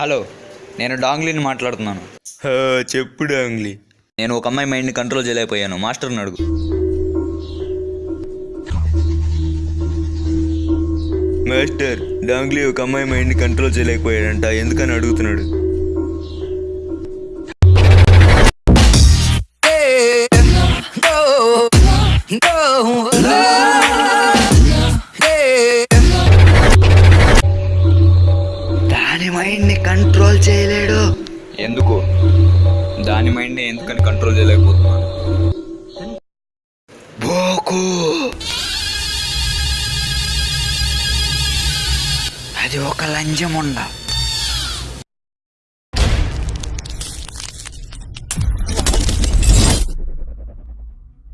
Hello నేను డాంగ్లీని మాట్లాడుతున్నాను. చెప్పు డాంగ్లీ. నేను ఒక అమ్మాయి మైండ్ని కంట్రోల్ చేయలేకపోయాను. మాస్టర్ని అడుగు. మాస్టర్ డాంగ్లీ ఒక అమ్మాయి మైండ్ని కంట్రోల్ చేయలేకపోయాడంట. ఎందుకని అడుగుతున్నాడు? దాని మైండ్ని కంట్రోల్ చేయలేడు. ఎందుకు? దాని మైండ్ని ఎందుకని కంట్రోల్ చేయలేకపోతున్నాను? బోకు. అది ఒక లంజముండ